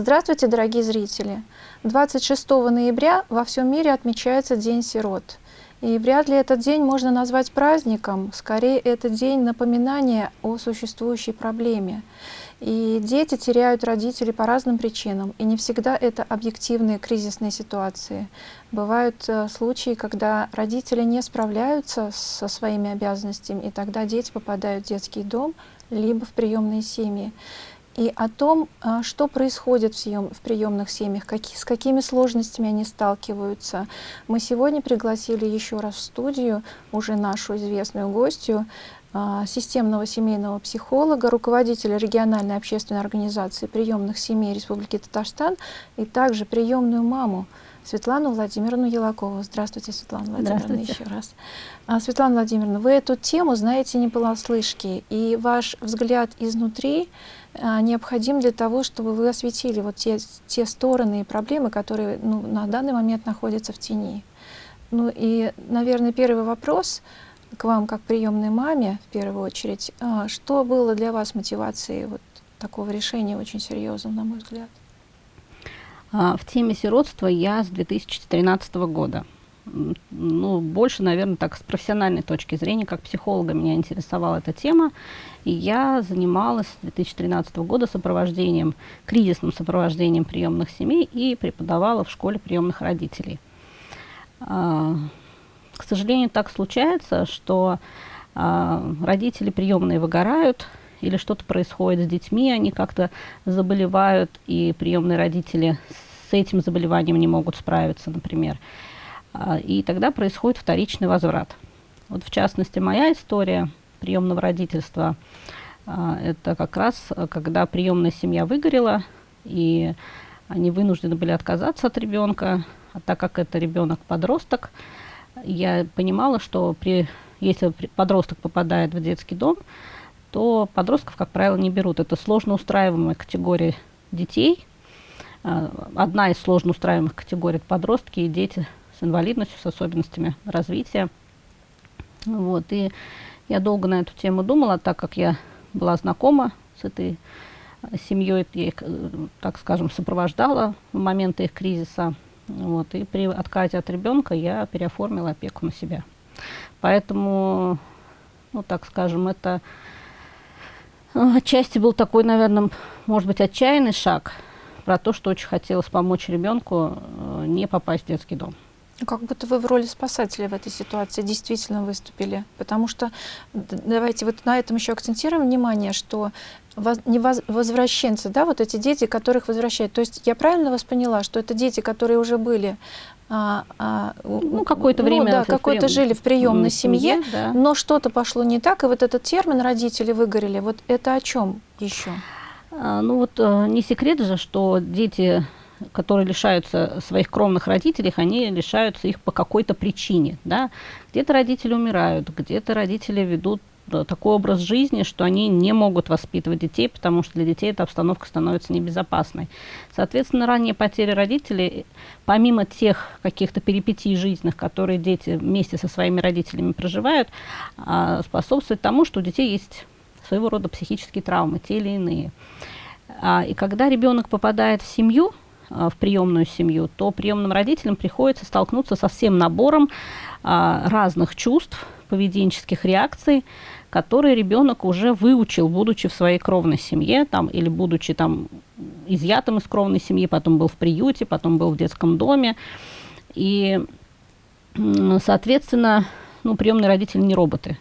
Здравствуйте, дорогие зрители! 26 ноября во всем мире отмечается День сирот. И вряд ли этот день можно назвать праздником, скорее это день напоминания о существующей проблеме. И дети теряют родителей по разным причинам, и не всегда это объективные кризисные ситуации. Бывают э, случаи, когда родители не справляются со своими обязанностями, и тогда дети попадают в детский дом, либо в приемные семьи и о том, а, что происходит в, съем, в приемных семьях, какие, с какими сложностями они сталкиваются. Мы сегодня пригласили еще раз в студию уже нашу известную гостью, а, системного семейного психолога, руководителя региональной общественной организации приемных семей Республики Татарстан и также приемную маму Светлану Владимировну Елакову. Здравствуйте, Светлана Владимировна, еще раз. А, Светлана Владимировна, вы эту тему знаете не понаслышке, и ваш взгляд изнутри а, необходим для того, чтобы вы осветили вот те, те стороны и проблемы, которые ну, на данный момент находятся в тени. Ну и, наверное, первый вопрос к вам, как приемной маме, в первую очередь. А, что было для вас мотивацией вот такого решения очень серьезным, на мой взгляд? А, в теме сиротства я с 2013 года ну, больше, наверное, так с профессиональной точки зрения, как психолога меня интересовала эта тема. И я занималась с 2013 года сопровождением, кризисным сопровождением приемных семей и преподавала в школе приемных родителей. А, к сожалению, так случается, что а, родители приемные выгорают, или что-то происходит с детьми, они как-то заболевают, и приемные родители с этим заболеванием не могут справиться, например. А, и тогда происходит вторичный возврат. Вот в частности, моя история приемного родительства, а, это как раз, когда приемная семья выгорела, и они вынуждены были отказаться от ребенка, а так как это ребенок-подросток, я понимала, что при, если подросток попадает в детский дом, то подростков, как правило, не берут. Это сложно устраиваемая категория детей. А, одна из сложно устраиваемых категорий – подростки и дети с инвалидностью, с особенностями развития. Вот, и я долго на эту тему думала, так как я была знакома с этой э, семьей, я их, э, так скажем, сопровождала в моменты их кризиса. Вот, и при отказе от ребенка я переоформила опеку на себя. Поэтому, ну, так скажем, это отчасти был такой, наверное, может быть, отчаянный шаг про то, что очень хотелось помочь ребенку не попасть в детский дом. Ну, как будто вы в роли спасателя в этой ситуации действительно выступили. Потому что, давайте вот на этом еще акцентируем внимание, что не возвращенцы, да, вот эти дети, которых возвращают. То есть я правильно вас поняла, что это дети, которые уже были а, а, ну, какое-то ну, время да, какое-то жили в приемной семье, семье да. но что-то пошло не так, и вот этот термин родители выгорели, вот это о чем еще? А, ну вот э, не секрет же, что дети которые лишаются своих кровных родителей, они лишаются их по какой-то причине. Да? Где-то родители умирают, где-то родители ведут такой образ жизни, что они не могут воспитывать детей, потому что для детей эта обстановка становится небезопасной. Соответственно, ранние потери родителей, помимо тех каких-то перипетий жизненных, которые дети вместе со своими родителями проживают, а, способствует тому, что у детей есть своего рода психические травмы, те или иные. А, и когда ребенок попадает в семью, а, в приемную семью, то приемным родителям приходится столкнуться со всем набором а, разных чувств, поведенческих реакций, которые ребенок уже выучил, будучи в своей кровной семье, там, или будучи там изъятым из кровной семьи, потом был в приюте, потом был в детском доме. И, соответственно, ну, приемные родители не роботы.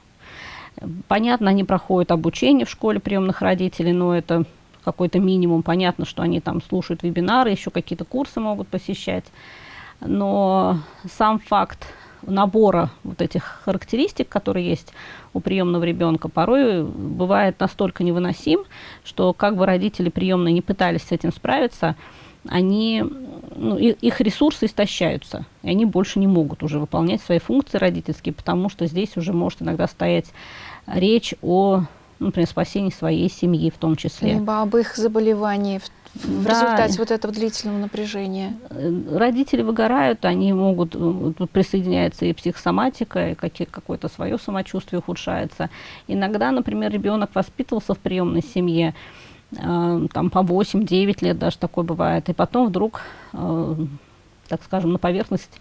Понятно, они проходят обучение в школе приемных родителей, но это какой-то минимум. Понятно, что они там слушают вебинары, еще какие-то курсы могут посещать. Но сам факт набора вот этих характеристик, которые есть у приемного ребенка, порой бывает настолько невыносим, что как бы родители приемные не пытались с этим справиться, они, ну, их ресурсы истощаются, и они больше не могут уже выполнять свои функции родительские, потому что здесь уже может иногда стоять речь о например, спасении своей семьи в том числе. Либо об их заболевании в, в да. результате вот этого длительного напряжения. Э, родители выгорают, они могут, э, присоединяется и психосоматика, и какое-то свое самочувствие ухудшается. Иногда, например, ребенок воспитывался в приемной семье, э, там по 8-9 лет даже такое бывает, и потом вдруг, так скажем, на поверхность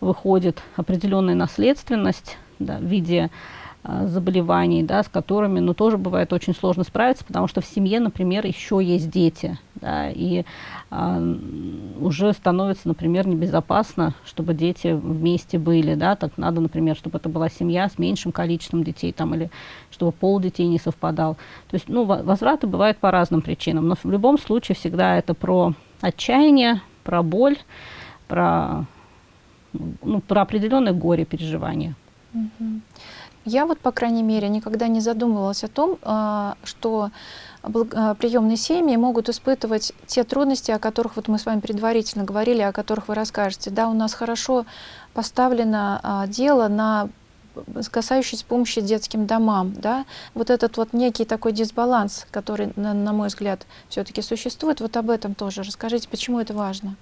выходит определенная наследственность да, в виде заболеваний, да, с которыми, ну, тоже бывает очень сложно справиться, потому что в семье, например, еще есть дети, да, и э, уже становится, например, небезопасно, чтобы дети вместе были, да, так надо, например, чтобы это была семья с меньшим количеством детей, там, или чтобы пол детей не совпадал. То есть, ну, возвраты бывают по разным причинам, но в любом случае всегда это про отчаяние, про боль, про, ну, про определенное горе переживания. Я вот, по крайней мере, никогда не задумывалась о том, а, что а, приемные семьи могут испытывать те трудности, о которых вот мы с вами предварительно говорили, о которых вы расскажете. Да, у нас хорошо поставлено а, дело на касающийся помощи детским домам, да, вот этот вот некий такой дисбаланс, который, на, на мой взгляд, все-таки существует, вот об этом тоже расскажите, почему это важно?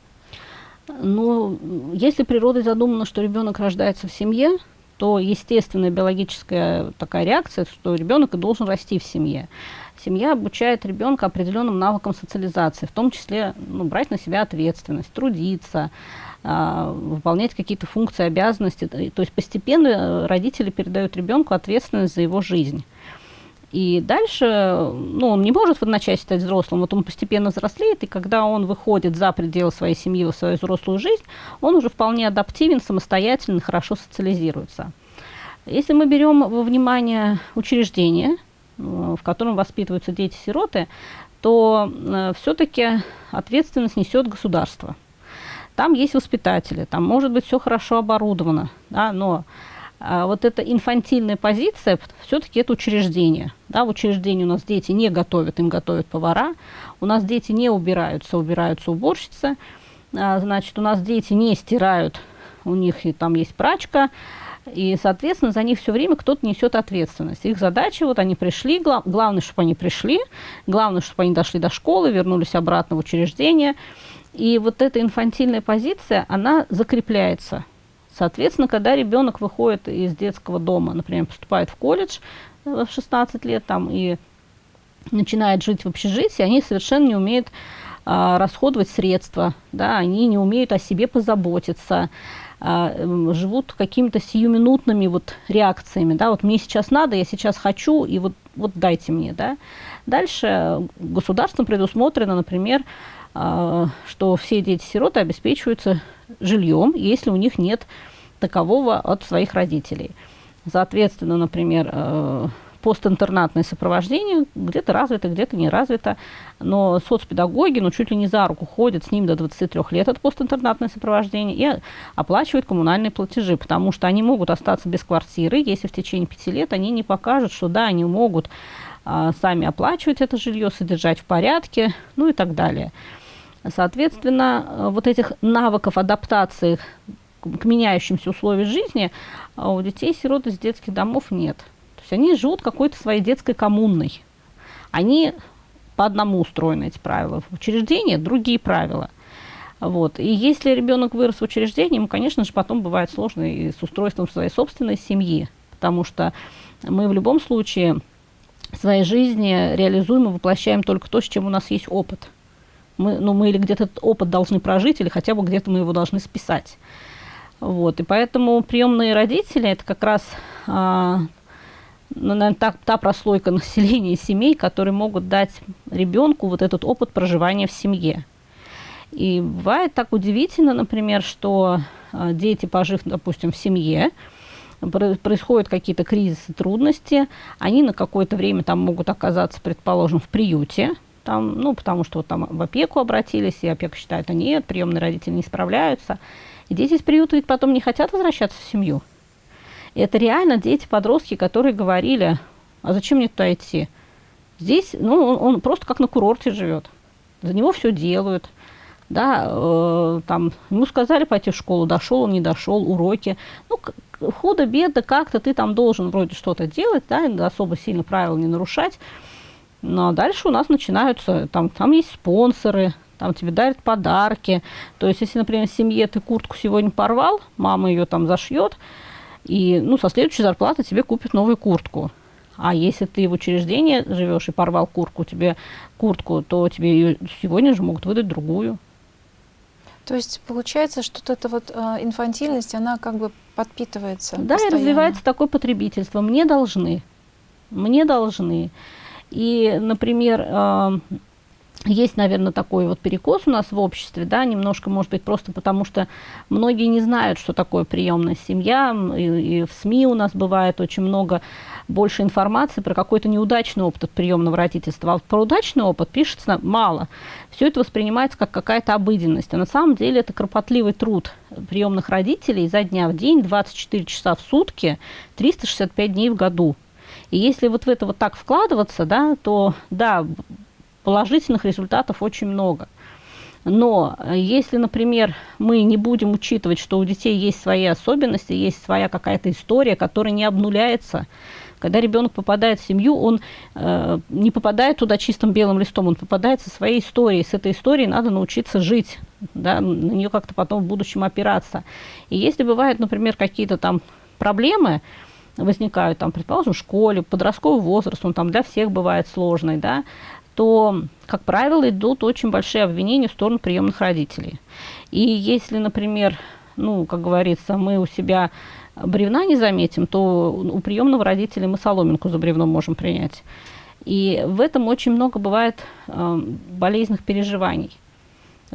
Ну, если природой задумано, что ребенок рождается в семье, то естественная биологическая такая реакция, что ребенок и должен расти в семье. Семья обучает ребенка определенным навыкам социализации, в том числе ну, брать на себя ответственность, трудиться, э, выполнять какие-то функции, обязанности. То есть постепенно э, родители передают ребенку ответственность за его жизнь. И дальше, ну, он не может в одночасье стать взрослым, вот он постепенно взрослеет, и когда он выходит за пределы своей семьи в свою взрослую жизнь, он уже вполне адаптивен, самостоятельно, хорошо социализируется. Если мы берем во внимание учреждение, э, в котором воспитываются дети-сироты, то э, все-таки ответственность несет государство. Там есть воспитатели, там может быть все хорошо оборудовано, да, но вот эта инфантильная позиция, все-таки это учреждение. Да, в учреждении у нас дети не готовят, им готовят повара, у нас дети не убираются, убираются уборщицы, а, значит, у нас дети не стирают, у них и там есть прачка, и, соответственно, за них все время кто-то несет ответственность. Их задача, вот они пришли, гла главное, чтобы они пришли, главное, чтобы они дошли до школы, вернулись обратно в учреждение. И вот эта инфантильная позиция, она закрепляется – Соответственно, когда ребенок выходит из детского дома, например, поступает в колледж э, в 16 лет там, и начинает жить в общежитии, они совершенно не умеют а, расходовать средства, да, они не умеют о себе позаботиться, а, живут какими-то сиюминутными вот реакциями, да, вот мне сейчас надо, я сейчас хочу, и вот, вот дайте мне, да. Дальше государством предусмотрено, например, а, что все дети-сироты обеспечиваются жильем, если у них нет такового от своих родителей. Соответственно, например, э, постинтернатное сопровождение где-то развито, где-то не развито, но соцпедагоги, ну, чуть ли не за руку ходят с ним до 23 лет от постинтернатное сопровождение и оплачивают коммунальные платежи, потому что они могут остаться без квартиры, если в течение пяти лет они не покажут, что да, они могут а, сами оплачивать это жилье, содержать в порядке, ну и так далее. Соответственно, э, вот этих навыков адаптации к меняющимся условиям жизни а у детей-сирот из детских домов нет. То есть они живут какой-то своей детской коммунной. Они по одному устроены эти правила. В учреждении другие правила. Вот. И если ребенок вырос в учреждении, ему, конечно же, потом бывает сложно и с устройством своей собственной семьи, потому что мы в любом случае в своей жизни реализуем и воплощаем только то, с чем у нас есть опыт – мы, ну, мы или где-то этот опыт должны прожить, или хотя бы где-то мы его должны списать. Вот, и поэтому приемные родители – это как раз а, ну, наверное, та, та прослойка населения семей, которые могут дать ребенку вот этот опыт проживания в семье. И бывает так удивительно, например, что а, дети, пожив, допустим, в семье, происходят какие-то кризисы, трудности, они на какое-то время там могут оказаться, предположим, в приюте, там, ну, потому что вот там в опеку обратились, и опека считает, а нет, приемные родители не справляются. И дети из приюта ведь потом не хотят возвращаться в семью. И это реально дети-подростки, которые говорили, а зачем мне туда идти? Здесь, ну, он, он просто как на курорте живет. За него все делают. Да, э, там, ему сказали пойти в школу, дошел он, не дошел, уроки. Ну, худо-бедно как-то ты там должен вроде что-то делать, да, особо сильно правил не нарушать. Ну, а дальше у нас начинаются, там, там есть спонсоры, там тебе дарят подарки. То есть, если, например, в семье ты куртку сегодня порвал, мама ее там зашьет, и, ну, со следующей зарплаты тебе купит новую куртку. А если ты в учреждении живешь и порвал куртку, тебе куртку, то тебе ее сегодня же могут выдать другую. То есть получается, что вот эта вот э, инфантильность, она как бы подпитывается. Да, постоянно. и развивается такое потребительство. Мне должны. Мне должны. И, например, э, есть, наверное, такой вот перекос у нас в обществе, да, немножко, может быть, просто потому что многие не знают, что такое приемная семья, и, и в СМИ у нас бывает очень много больше информации про какой-то неудачный опыт приемного родительства, а вот про удачный опыт пишется мало. Все это воспринимается как какая-то обыденность, а на самом деле это кропотливый труд приемных родителей за дня в день, 24 часа в сутки, 365 дней в году. И если вот в это вот так вкладываться, да, то да, положительных результатов очень много. Но э, если, например, мы не будем учитывать, что у детей есть свои особенности, есть своя какая-то история, которая не обнуляется, когда ребенок попадает в семью, он э, не попадает туда чистым белым листом, он попадает со своей историей. С этой историей надо научиться жить, да, на нее как-то потом в будущем опираться. И если бывают, например, какие-то там проблемы, возникают, там, предположим, в школе, подростковый возраст, он там для всех бывает сложный, да, то, как правило, идут очень большие обвинения в сторону приемных родителей. И если, например, ну, как говорится, мы у себя бревна не заметим, то у приемного родителя мы соломинку за бревном можем принять. И в этом очень много бывает э, болезненных переживаний.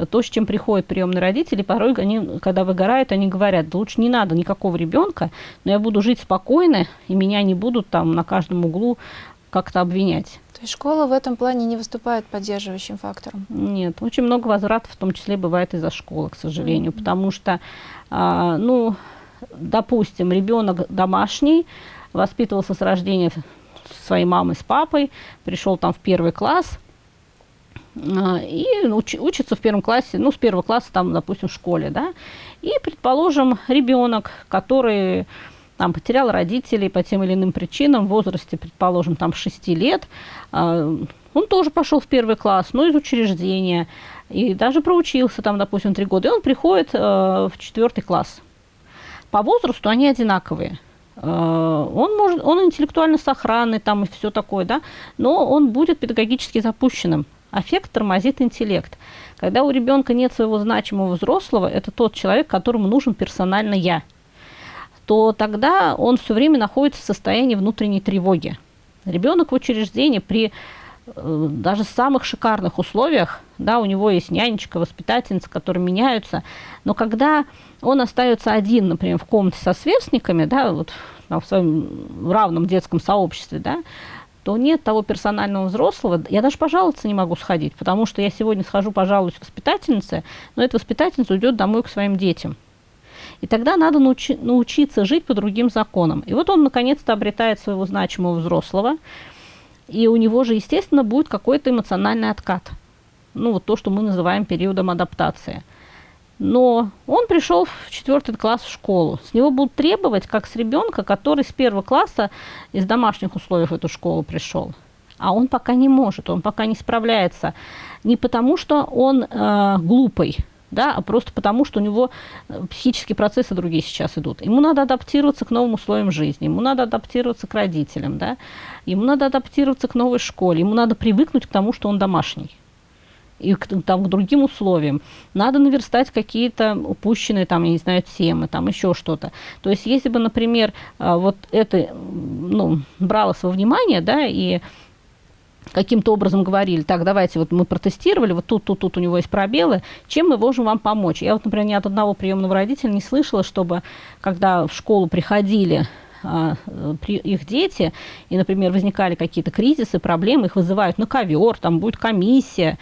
То, с чем приходят приемные родители, порой они, когда выгорают, они говорят, да лучше не надо никакого ребенка, но я буду жить спокойно, и меня не будут там на каждом углу как-то обвинять. То есть школа в этом плане не выступает поддерживающим фактором? Нет, очень много возвратов в том числе бывает из-за школы, к сожалению, mm-hmm. потому что, а, ну, допустим, ребенок домашний, воспитывался с рождения своей мамой с папой, пришел там в первый класс, и уч, учится в первом классе, ну, с первого класса там, допустим, в школе, да, и, предположим, ребенок, который там, потерял родителей по тем или иным причинам в возрасте, предположим, там 6 лет, а, он тоже пошел в первый класс, но из учреждения, и даже проучился там, допустим, 3 года, и он приходит а, в четвертый класс. По возрасту они одинаковые. А, он, может, он интеллектуально сохранный там и все такое, да, но он будет педагогически запущенным. Аффект тормозит интеллект. Когда у ребенка нет своего значимого взрослого, это тот человек, которому нужен персонально я – то тогда он все время находится в состоянии внутренней тревоги. Ребенок в учреждении при э, даже самых шикарных условиях, да, у него есть нянечка, воспитательница, которые меняются, но когда он остается один, например, в комнате со сверстниками, да, вот в своем равном детском сообществе, да, то нет того персонального взрослого. Я даже пожаловаться не могу сходить, потому что я сегодня схожу, пожалуюсь воспитательнице, но эта воспитательница уйдет домой к своим детям. И тогда надо научи, научиться жить по другим законам. И вот он наконец-то обретает своего значимого взрослого, и у него же, естественно, будет какой-то эмоциональный откат. Ну, вот то, что мы называем периодом адаптации. Но он пришел в четвертый класс в школу. С него будут требовать, как с ребенка, который с первого класса из домашних условий в эту школу пришел. А он пока не может, он пока не справляется. Не потому, что он э, глупый, да, а просто потому, что у него э, психические процессы другие сейчас идут. Ему надо адаптироваться к новым условиям жизни, ему надо адаптироваться к родителям, да, ему надо адаптироваться к новой школе, ему надо привыкнуть к тому, что он домашний и к, там, к другим условиям. Надо наверстать какие-то упущенные, там, я не знаю, темы, там еще что-то. То есть, если бы, например, э, вот это ну, бралось во внимание, да, и каким-то образом говорили, так, давайте, вот мы протестировали, вот тут, тут, тут у него есть пробелы, чем мы можем вам помочь? Я вот, например, ни от одного приемного родителя не слышала, чтобы, когда в школу приходили а, их дети, и, например, возникали какие-то кризисы, проблемы, их вызывают на ковер, там будет комиссия,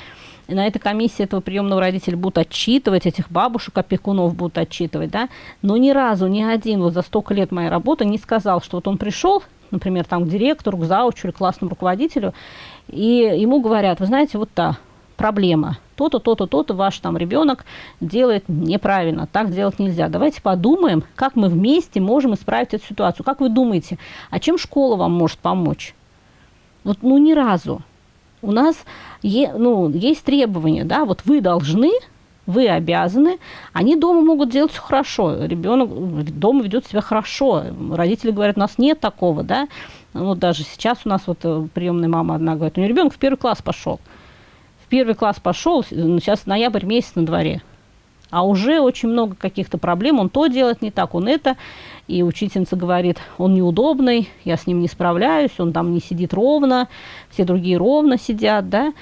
и на этой комиссии этого приемного родителя будут отчитывать, этих бабушек, опекунов будут отчитывать, да, но ни разу ни один вот за столько лет моей работы не сказал, что вот он пришел, например, там к директору, к заучу или классному руководителю, и ему говорят, вы знаете, вот та проблема, то-то, то-то, то-то ваш там ребенок делает неправильно, так делать нельзя. Давайте подумаем, как мы вместе можем исправить эту ситуацию. Как вы думаете, а чем школа вам может помочь? Вот, ну, ни разу. У нас е, ну, есть требования, да, вот вы должны вы обязаны, они дома могут делать все хорошо, ребенок дома ведет себя хорошо, родители говорят, у нас нет такого, да, вот даже сейчас у нас вот э, приемная мама одна говорит, у нее ребенок в первый класс пошел, в первый класс пошел, сейчас ноябрь месяц на дворе, а уже очень много каких-то проблем, он то делает не так, он это, и учительница говорит, он неудобный, я с ним не справляюсь, он там не сидит ровно, все другие ровно сидят, да,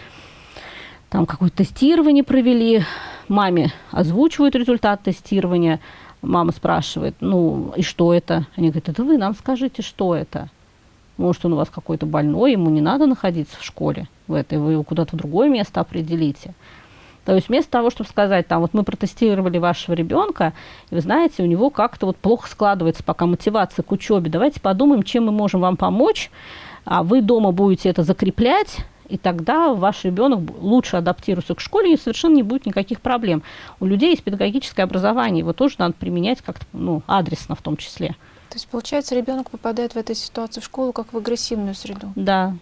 там какое-то тестирование провели, маме озвучивают результат тестирования, мама спрашивает, ну и что это? Они говорят, это вы нам скажите, что это? Может, он у вас какой-то больной, ему не надо находиться в школе в этой, вы его куда-то в другое место определите. То есть вместо того, чтобы сказать, там, вот мы протестировали вашего ребенка, и вы знаете, у него как-то вот плохо складывается пока мотивация к учебе, давайте подумаем, чем мы можем вам помочь, а вы дома будете это закреплять, и тогда ваш ребенок лучше адаптируется к школе, и совершенно не будет никаких проблем. У людей есть педагогическое образование, его тоже надо применять как-то ну, адресно в том числе. То есть, получается, ребенок попадает в этой ситуации в школу как в агрессивную среду? Да.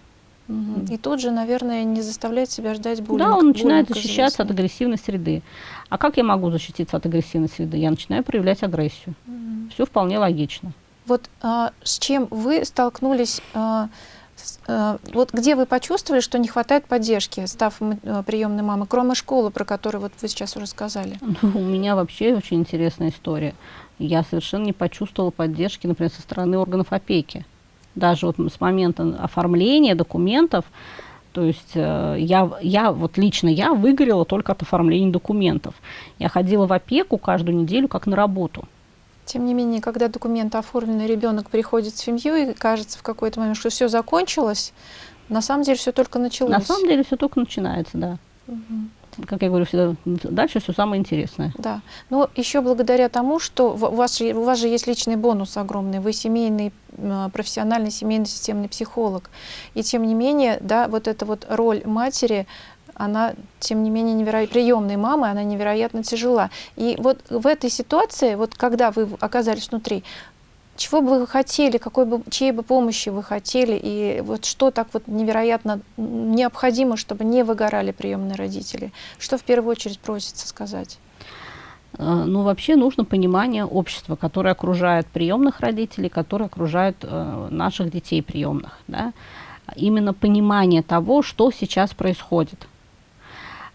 И тут же, наверное, не заставлять себя ждать буллинг. Да, он начинает защищаться от агрессивной среды. А как я могу защититься от агрессивной среды? Я начинаю проявлять агрессию. Угу. Все вполне логично. Вот а, с чем вы столкнулись, а, с, а, вот где вы почувствовали, что не хватает поддержки, став а, приемной мамой, кроме школы, про которую вот вы сейчас уже сказали? Ну, у меня вообще очень интересная история. Я совершенно не почувствовала поддержки, например, со стороны органов опеки даже вот с момента оформления документов, то есть э, я, я, вот лично я выгорела только от оформления документов. Я ходила в опеку каждую неделю как на работу. Тем не менее, когда документы оформлены, ребенок приходит в семью и кажется в какой-то момент, что все закончилось, на самом деле все только началось. На самом деле все только начинается, да. Угу как я говорю всегда, дальше все самое интересное. Да. Но еще благодаря тому, что у вас, у вас же есть личный бонус огромный, вы семейный, профессиональный семейный системный психолог. И тем не менее, да, вот эта вот роль матери, она, тем не менее, невероятно, приемной мамы, она невероятно тяжела. И вот в этой ситуации, вот когда вы оказались внутри, чего бы вы хотели, какой бы, чьей бы помощи вы хотели, и вот что так вот невероятно необходимо, чтобы не выгорали приемные родители? Что в первую очередь просится сказать? Э, ну, вообще нужно понимание общества, которое окружает приемных родителей, которое окружает э, наших детей приемных. Да? Именно понимание того, что сейчас происходит.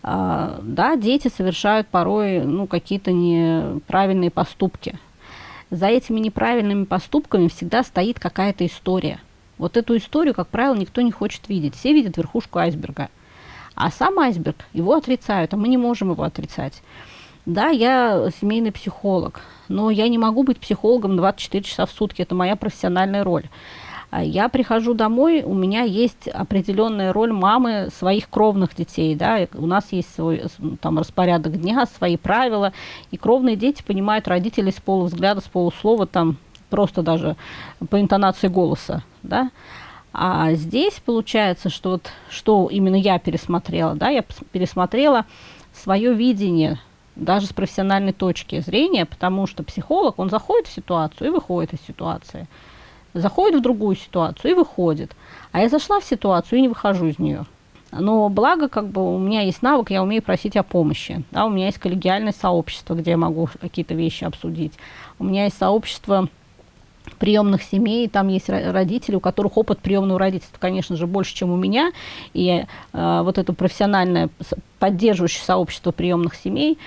Э, да, дети совершают порой ну, какие-то неправильные поступки – за этими неправильными поступками всегда стоит какая-то история. Вот эту историю, как правило, никто не хочет видеть. Все видят верхушку айсберга. А сам айсберг, его отрицают, а мы не можем его отрицать. Да, я семейный психолог, но я не могу быть психологом 24 часа в сутки, это моя профессиональная роль. А я прихожу домой, у меня есть определенная роль мамы своих кровных детей, да, у нас есть свой там распорядок дня, свои правила, и кровные дети понимают родителей с полувзгляда, с полуслова, там просто даже по интонации голоса, да. А здесь получается, что вот что именно я пересмотрела, да, я пересмотрела свое видение даже с профессиональной точки зрения, потому что психолог, он заходит в ситуацию и выходит из ситуации заходит в другую ситуацию и выходит. А я зашла в ситуацию и не выхожу из нее. Но благо, как бы у меня есть навык, я умею просить о помощи. Да, у меня есть коллегиальное сообщество, где я могу какие-то вещи обсудить. У меня есть сообщество приемных семей, там есть родители, у которых опыт приемного родительства, конечно же, больше, чем у меня. И э, вот это профессиональное поддерживающее сообщество приемных семей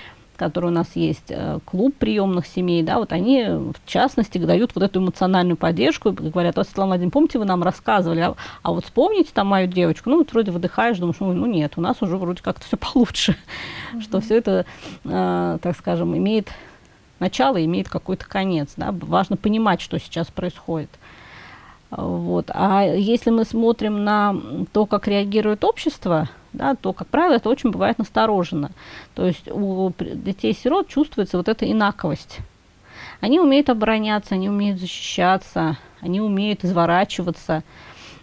который у нас есть, э, клуб приемных семей, да, вот они, в частности, дают вот эту эмоциональную поддержку и говорят, вот, Светлана Владимировна, помните, вы нам рассказывали, а, а вот вспомните там мою девочку, ну, вот вроде выдыхаешь, думаешь, ну, ну нет, у нас уже вроде как-то все получше, mm-hmm. что все это, э, так скажем, имеет начало, имеет какой-то конец, да, важно понимать, что сейчас происходит. Вот. А если мы смотрим на то, как реагирует общество, да, то, как правило, это очень бывает настороженно. То есть у детей-сирот чувствуется вот эта инаковость. Они умеют обороняться, они умеют защищаться, они умеют изворачиваться.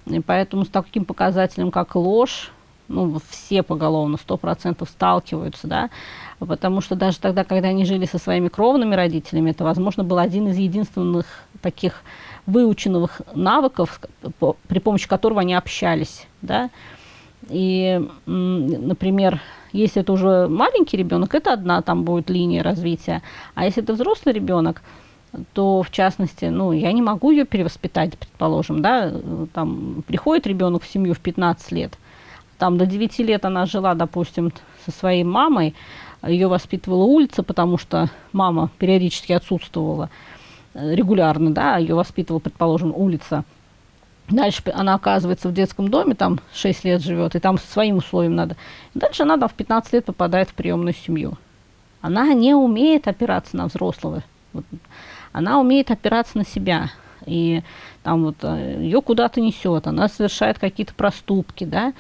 И поэтому с таким показателем, как ложь, ну, все поголовно, сто процентов сталкиваются, да, потому что даже тогда, когда они жили со своими кровными родителями, это, возможно, был один из единственных таких выученных навыков, при помощи которого они общались, да, и, например, если это уже маленький ребенок, это одна там будет линия развития. А если это взрослый ребенок, то в частности, ну, я не могу ее перевоспитать, предположим, да, там приходит ребенок в семью в 15 лет, там до 9 лет она жила, допустим, со своей мамой, ее воспитывала улица, потому что мама периодически отсутствовала э, регулярно, да, ее воспитывала, предположим, улица. Дальше она оказывается в детском доме, там 6 лет живет, и там своим условиям надо. Дальше она там в 15 лет попадает в приемную семью. Она не умеет опираться на взрослого. Она умеет опираться на себя. И там вот э, ее куда-то несет, она совершает какие-то проступки, да.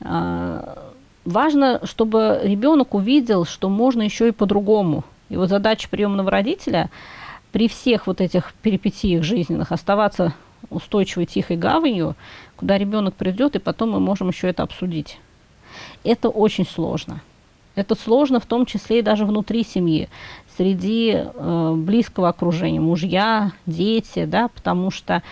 А, важно, чтобы ребенок увидел, что можно еще и по-другому. И вот задача приемного родителя при всех вот этих перипетиях жизненных оставаться устойчивой тихой гаванью, куда ребенок придет, и потом мы можем еще это обсудить. Это очень сложно. Это сложно в том числе и даже внутри семьи, среди э, близкого окружения, мужья, дети, да, потому что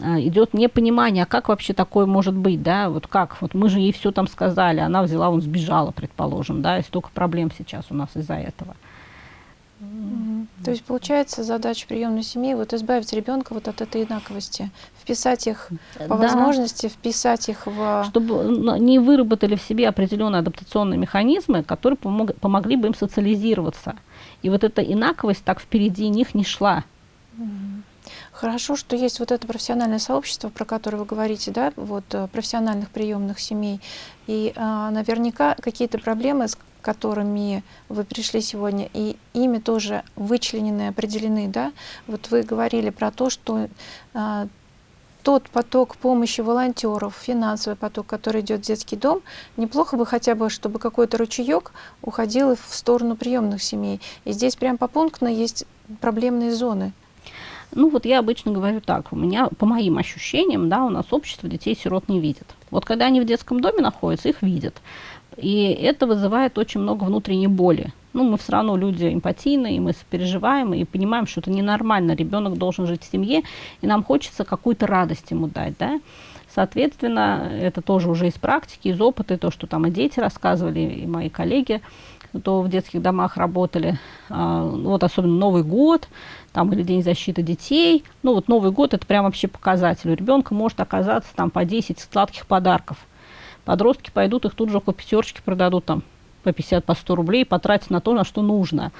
Э, идет непонимание, а как вообще такое может быть, да, вот как, вот мы же ей все там сказали, она взяла, он сбежала, предположим, да, и столько проблем сейчас у нас из-за этого. Mm-hmm. То есть получается задача приемной семьи вот избавить ребенка вот от этой инаковости, вписать их по да. возможности, вписать их в... Чтобы не выработали в себе определенные адаптационные механизмы, которые помог, помогли бы им социализироваться. И вот эта инаковость так впереди них не шла. Mm-hmm. Хорошо, что есть вот это профессиональное сообщество, про которое вы говорите, да, вот э, профессиональных приемных семей. И а, наверняка какие-то проблемы, с которыми вы пришли сегодня, и ими тоже вычленены, определены, да. Вот вы говорили про то, что а, тот поток помощи волонтеров, финансовый поток, который идет в детский дом, неплохо бы хотя бы, чтобы какой-то ручеек уходил в сторону приемных семей. И здесь прям попунктно есть проблемные зоны. Ну вот я обычно говорю так, у меня, по моим ощущениям, да, у нас общество детей-сирот не видит. Вот когда они в детском доме находятся, их видят. И это вызывает очень много внутренней боли. Ну, мы все равно люди эмпатийные, мы сопереживаем и понимаем, что это ненормально. Ребенок должен жить в семье, и нам хочется какую-то радость ему дать, да. Соответственно, это тоже уже из практики, из опыта, и то, что там и дети рассказывали, и мои коллеги, кто в детских домах работали. А, вот особенно Новый год, там или День защиты детей. Ну вот Новый год это прям вообще показатель. У ребенка может оказаться там по 10 сладких подарков. Подростки пойдут, их тут же около пятерочки продадут там по 50, по 100 рублей, потратить на то, на что нужно.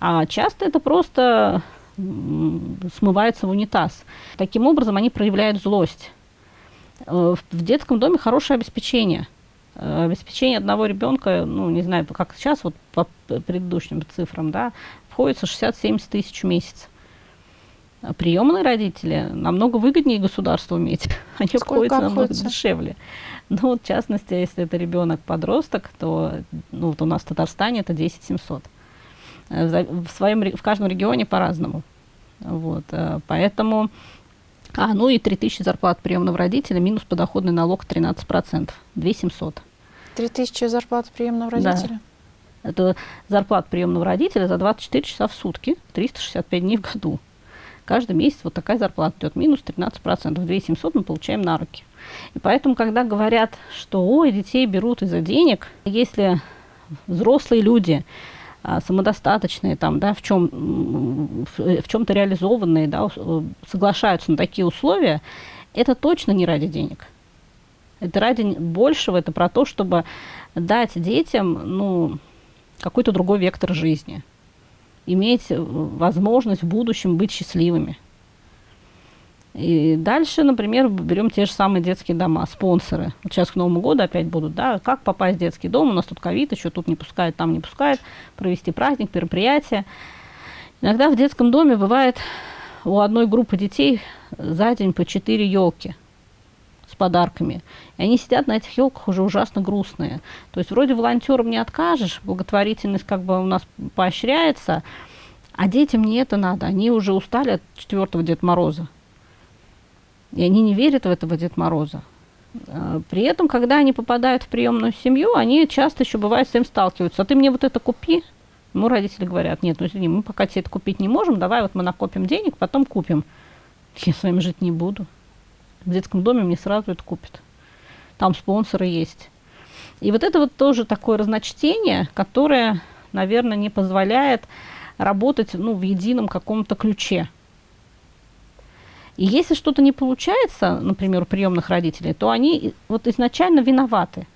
А часто это просто смывается в унитаз. Таким образом они проявляют злость. Э, в детском доме хорошее обеспечение. Э, обеспечение одного ребенка, ну, не знаю, как сейчас, вот по предыдущим цифрам, да, обходится 60-70 тысяч в месяц. А приемные родители намного выгоднее государству иметь. Они Сколько обходятся намного дешевле. Ну, вот, в частности, если это ребенок-подросток, то ну, вот у нас в Татарстане это 10 700. Э, в, своем, в каждом регионе по-разному. Вот, э, поэтому... А, ну и 3000 зарплат приемного родителя минус подоходный налог 13%. 2700. 3000 зарплат приемного родителя? Да. Это зарплата приемного родителя за 24 часа в сутки, 365 дней в году. Каждый месяц вот такая зарплата идет, минус 13%. 2700 мы получаем на руки. И поэтому, когда говорят, что ой, детей берут из-за денег, если взрослые люди, а, самодостаточные, там, да, в, чем, в, в чем-то реализованные, да, соглашаются на такие условия, это точно не ради денег. Это ради большего, это про то, чтобы дать детям, ну, какой-то другой вектор жизни, иметь э, возможность в будущем быть счастливыми. И дальше, например, берем те же самые детские дома, спонсоры. Вот сейчас к Новому году опять будут, да, как попасть в детский дом, у нас тут ковид, еще тут не пускают, там не пускают, провести праздник, мероприятие. Иногда в детском доме бывает у одной группы детей за день по четыре елки подарками. И они сидят на этих елках уже ужасно грустные. То есть вроде волонтерам не откажешь, благотворительность как бы у нас поощряется, а детям не это надо. Они уже устали от четвертого Деда Мороза. И они не верят в этого Деда Мороза. А, при этом, когда они попадают в приемную семью, они часто еще бывает с этим сталкиваются. А ты мне вот это купи. Ну, родители говорят, нет, ну извини, мы пока тебе это купить не можем, давай вот мы накопим денег, потом купим. Я с вами жить не буду в детском доме мне сразу это купят. Там спонсоры есть. И вот это вот тоже такое разночтение, которое, наверное, не позволяет работать ну, в едином каком-то ключе. И если что-то не получается, например, у приемных родителей, то они вот изначально виноваты.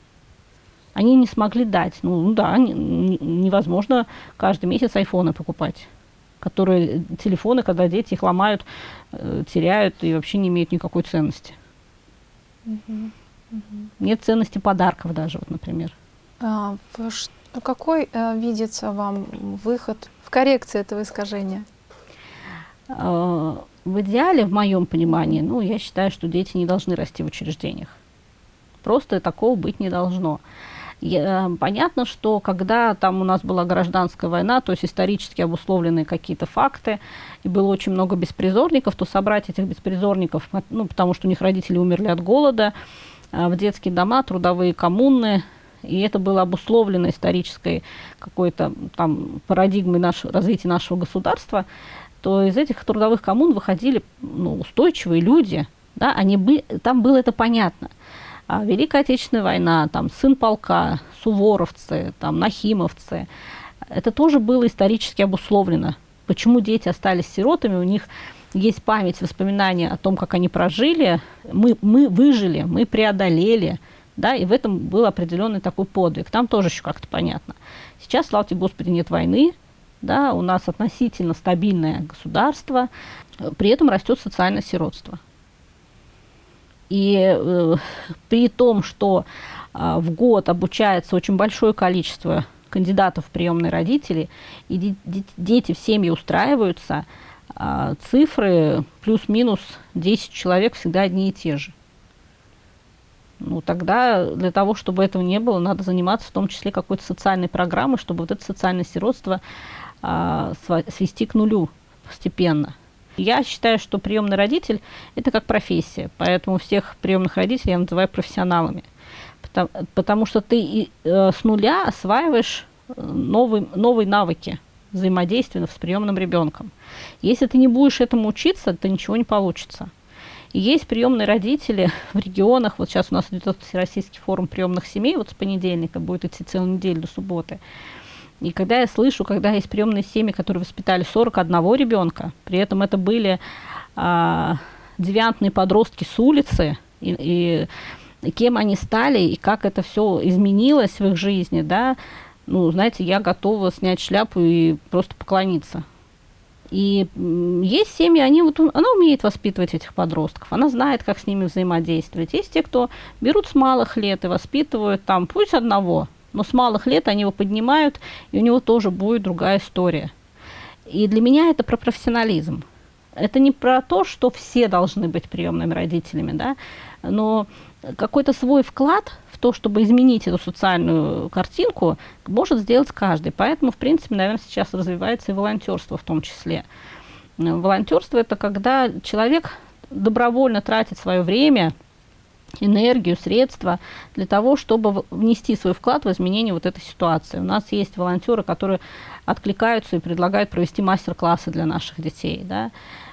Они не смогли дать. Ну, да, не, невозможно каждый месяц айфоны покупать которые телефоны, когда дети их ломают, э, теряют и вообще не имеют никакой ценности. Угу. Угу. Нет ценности подарков даже, вот, например. А, в, какой а, видится вам выход в коррекции этого искажения? А, в идеале, в моем понимании, ну, я считаю, что дети не должны расти в учреждениях. Просто такого быть не должно. Я, понятно, что когда там у нас была гражданская война, то есть исторически обусловленные какие-то факты, и было очень много беспризорников, то собрать этих беспризорников, ну, потому что у них родители умерли от голода, а, в детские дома, трудовые коммуны, и это было обусловлено исторической какой-то там парадигмой наш, развития нашего государства, то из этих трудовых коммун выходили ну, устойчивые люди, да, они бы, там было это понятно. А Великая Отечественная война, там, сын полка, суворовцы, там, нахимовцы, это тоже было исторически обусловлено. Почему дети остались сиротами, у них есть память, воспоминания о том, как они прожили, мы, мы выжили, мы преодолели, да, и в этом был определенный такой подвиг. Там тоже еще как-то понятно. Сейчас, слава тебе Господи, нет войны, да, у нас относительно стабильное государство, при этом растет социальное сиротство. И э, при том, что э, в год обучается очень большое количество кандидатов в приемные родители, и де де дети в семье устраиваются, э, цифры плюс-минус 10 человек всегда одни и те же. Ну, тогда для того, чтобы этого не было, надо заниматься в том числе какой-то социальной программой, чтобы вот это социальное сиротство а, свести к нулю постепенно. Я считаю, что приемный родитель – это как профессия, поэтому всех приемных родителей я называю профессионалами, потому, потому что ты э, с нуля осваиваешь э, новые, новые навыки взаимодействия с приемным ребенком. Если ты не будешь этому учиться, то ничего не получится. И есть приемные родители в регионах. Вот сейчас у нас идет Всероссийский форум приемных семей, вот с понедельника будет идти целую неделю до субботы. И когда я слышу, когда есть приемные семьи, которые воспитали 41 ребенка, при этом это были а, девиантные подростки с улицы, и, и кем они стали, и как это все изменилось в их жизни, да, ну, знаете, я готова снять шляпу и просто поклониться. И есть семьи, они вот, она умеет воспитывать этих подростков, она знает, как с ними взаимодействовать. Есть те, кто берут с малых лет и воспитывают там, пусть одного, но с малых лет они его поднимают, и у него тоже будет другая история. И для меня это про профессионализм. Это не про то, что все должны быть приемными родителями, да, но какой-то свой вклад в то, чтобы изменить эту социальную картинку, может сделать каждый. Поэтому, в принципе, наверное, сейчас развивается и волонтерство в том числе. Волонтерство это когда человек добровольно тратит свое время, энергию, средства для того, чтобы внести свой вклад в изменение вот этой ситуации. У нас есть волонтеры, которые откликаются и предлагают провести мастер-классы для наших детей. Да?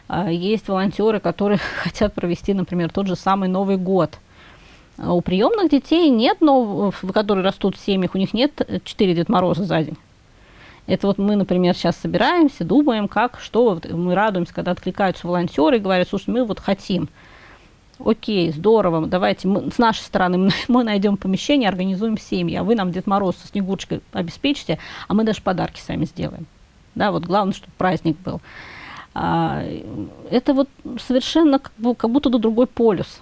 А, есть волонтеры, которые хотят провести, например, тот же самый Новый год. А у приемных детей нет, но, которые растут в семьях, у них нет 4 Дед Мороза за день. Это вот мы, например, сейчас собираемся, думаем, как, что, мы радуемся, когда откликаются волонтеры и говорят, слушай, мы вот хотим – окей, здорово, давайте мы, с нашей стороны мы найдем помещение, организуем семьи, а вы нам Дед Мороз со Снегурочкой обеспечите, а мы даже подарки сами сделаем. Да, вот главное, чтобы праздник был. А, это вот совершенно как, бы, как будто другой полюс.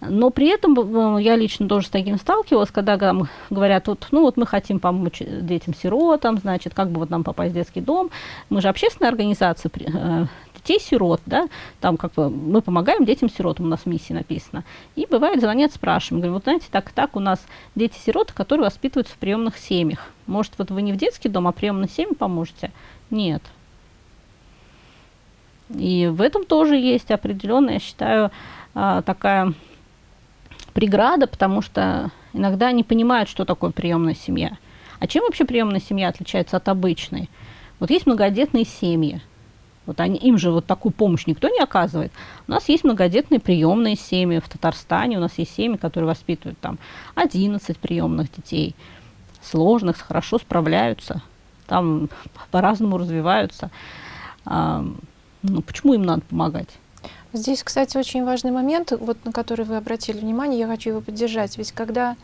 Но при этом э, я лично тоже с таким сталкивалась, когда там говорят, вот, ну вот мы хотим помочь детям-сиротам, значит, как бы вот нам попасть в детский дом. Мы же общественная организация, э, детей-сирот, да, там как бы мы помогаем детям-сиротам, у нас миссии написано. И бывает, звонят, спрашиваем, говорим, вот знаете, так и так у нас дети-сироты, которые воспитываются в приемных семьях. Может, вот вы не в детский дом, а приемной семье поможете? Нет. И в этом тоже есть определенная, я считаю, а, такая преграда, потому что иногда не понимают, что такое приемная семья. А чем вообще приемная семья отличается от обычной? Вот есть многодетные семьи, Вот они, им же вот такую помощь никто не оказывает. У нас есть многодетные приемные семьи в Татарстане, у нас есть семьи, которые воспитывают там 11 приемных детей, сложных, хорошо справляются, там по-разному развиваются. А, ну, почему им надо помогать? Здесь, кстати, очень важный момент, вот, на который вы обратили внимание, я хочу его поддержать. Ведь когда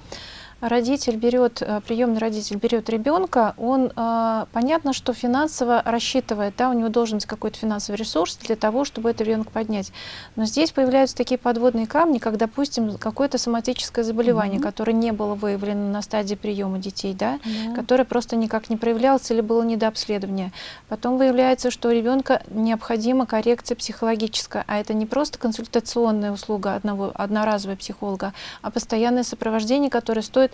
родитель берет, э, приемный родитель берет ребенка, он, э, понятно, что финансово рассчитывает, да, у него должен быть какой-то финансовый ресурс для того, чтобы этот ребенок поднять. Но здесь появляются такие подводные камни, как, допустим, какое-то соматическое заболевание, mm -hmm. которое не было выявлено на стадии приема детей, да, mm -hmm. которое просто никак не проявлялось или было недообследование. Потом выявляется, что у ребенка необходима коррекция психологическая, а это не просто консультационная услуга одного, одноразового психолога, а постоянное сопровождение, которое стоит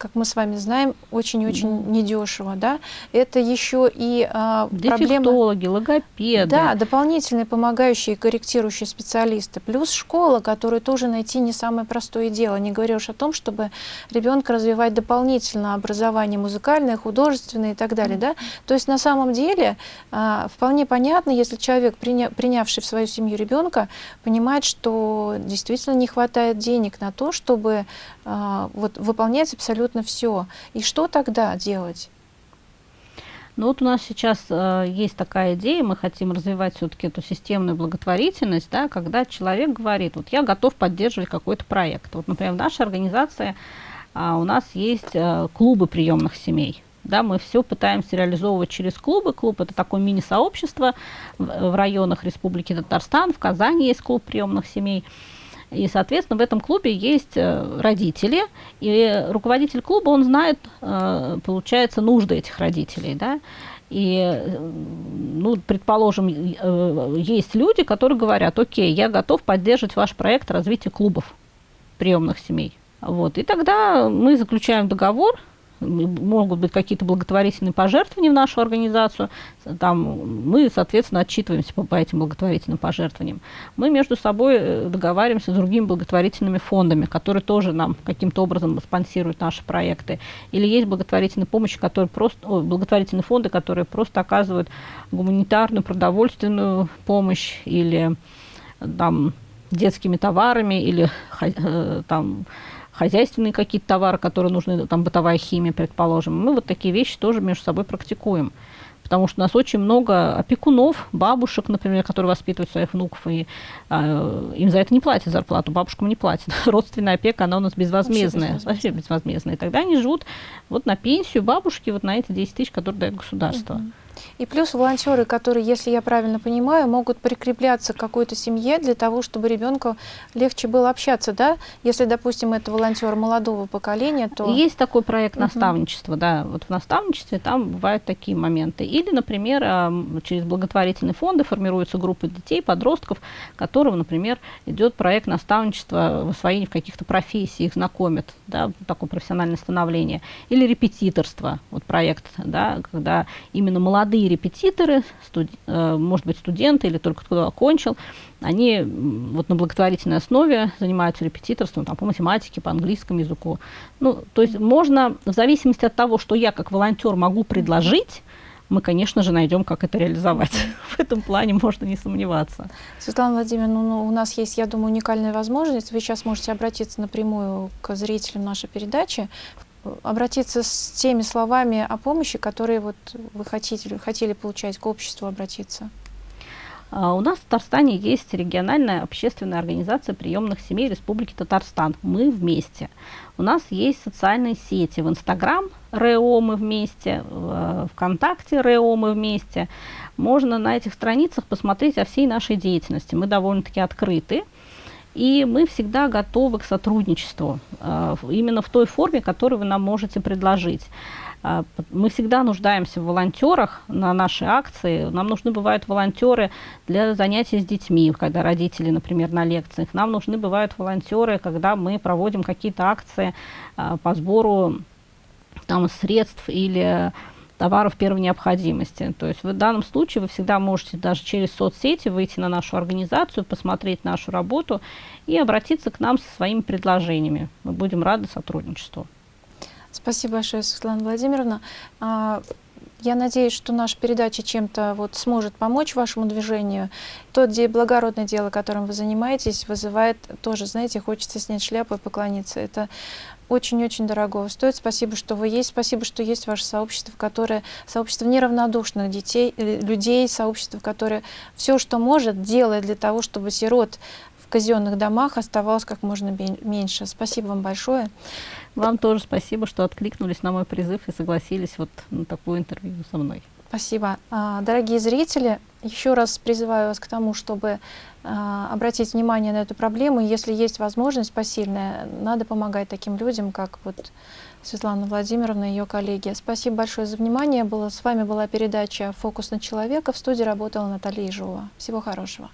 как мы с вами знаем, очень-очень да. недешево, да, это еще и а, проблема... логопеды. Да, дополнительные помогающие и корректирующие специалисты, плюс школа, которую тоже найти не самое простое дело, не говоря уж о том, чтобы ребенка развивать дополнительно образование музыкальное, художественное и так далее, mm да, то есть на самом деле а, вполне понятно, если человек, приня принявший в свою семью ребенка, понимает, что действительно не хватает денег на то, чтобы а, вот, выполнять абсолютно все. И что тогда делать? Ну вот у нас сейчас э, есть такая идея, мы хотим развивать все-таки эту системную благотворительность, да, когда человек говорит, вот я готов поддерживать какой-то проект. Вот, например, в нашей организации э, у нас есть э, клубы приемных семей. Да, мы все пытаемся реализовывать через клубы. Клуб – это такое мини-сообщество в, в районах Республики Татарстан. В Казани есть клуб приемных семей. И, соответственно, в этом клубе есть э, родители, и руководитель клуба, он знает, э, получается, нужды этих родителей, да, и, ну, предположим, э, есть люди, которые говорят, окей, я готов поддерживать ваш проект развития клубов приемных семей. Вот. И тогда мы заключаем договор могут быть какие-то благотворительные пожертвования в нашу организацию, там мы, соответственно, отчитываемся по, по этим благотворительным пожертвованиям. Мы между собой э, договариваемся с другими благотворительными фондами, которые тоже нам каким-то образом спонсируют наши проекты. Или есть благотворительные помощи, которые просто, о, благотворительные фонды, которые просто оказывают гуманитарную, продовольственную помощь или там детскими товарами или э, там хозяйственные какие-то товары, которые нужны, там бытовая химия, предположим. Мы вот такие вещи тоже между собой практикуем. Потому что у нас очень много опекунов, бабушек, например, которые воспитывают своих внуков, и э, им за это не платят зарплату, бабушкам не платят. Родственная опека, она у нас безвозмездная, вообще, вообще безвозмездная. И тогда они живут вот на пенсию бабушки, вот на эти 10 тысяч, которые дает государство. Угу. И плюс волонтеры, которые, если я правильно понимаю, могут прикрепляться к какой-то семье для того, чтобы ребенку легче было общаться, да? Если, допустим, это волонтер молодого поколения, то... Есть такой проект угу. наставничества, да. Вот в наставничестве там бывают такие моменты. Или, например, через благотворительные фонды формируются группы детей, подростков, которым, например, идет проект наставничества в освоении в каких-то профессий, их знакомят, да, такое профессиональное становление. Или репетиторство, вот проект, да, когда именно молодые молодые репетиторы, студ, э, может быть, студенты или только кто окончил, они вот на благотворительной основе занимаются репетиторством там, по математике, по английскому языку. Ну, то есть можно, в зависимости от того, что я как волонтер могу предложить, мы, конечно же, найдем, как это реализовать. В этом плане можно не сомневаться. Светлана Владимировна, ну, у нас есть, я думаю, уникальная возможность. Вы сейчас можете обратиться напрямую к зрителям нашей передачи, обратиться с теми словами о помощи, которые вот вы хотите, хотели получать, к обществу обратиться? А, у нас в Татарстане есть региональная общественная организация приемных семей Республики Татарстан. Мы вместе. У нас есть социальные сети в Инстаграм РЭО мы вместе, в ВКонтакте РЭО мы вместе. Можно на этих страницах посмотреть о всей нашей деятельности. Мы довольно-таки открыты. И мы всегда готовы к сотрудничеству, э, именно в той форме, которую вы нам можете предложить. Э, мы всегда нуждаемся в волонтерах на наши акции. Нам нужны бывают волонтеры для занятий с детьми, когда родители, например, на лекциях. Нам нужны бывают волонтеры, когда мы проводим какие-то акции э, по сбору там, средств или товаров первой необходимости. То есть в данном случае вы всегда можете даже через соцсети выйти на нашу организацию, посмотреть нашу работу и обратиться к нам со своими предложениями. Мы будем рады сотрудничеству. Спасибо большое, Светлана Владимировна. А, Я надеюсь, что наша передача чем-то вот сможет помочь вашему движению. То де благородное дело, которым вы занимаетесь, вызывает тоже, знаете, хочется снять шляпу и поклониться. Это очень-очень дорого стоит. Спасибо, что вы есть. Спасибо, что есть ваше сообщество, которое сообщество неравнодушных детей, э, людей, сообщество, которое все, что может, делает для того, чтобы сирот в казенных домах оставалось как можно меньше. Спасибо вам большое. Вам тоже спасибо, что откликнулись на мой призыв и согласились вот на такое интервью со мной. Спасибо. А, дорогие зрители, еще раз призываю вас к тому, чтобы а, обратить внимание на эту проблему. Если есть возможность посильная, надо помогать таким людям, как вот Светлана Владимировна и ее коллеги. Спасибо большое за внимание. Было, с вами была передача «Фокус на человека». В студии работала Наталья Ежова. Всего хорошего.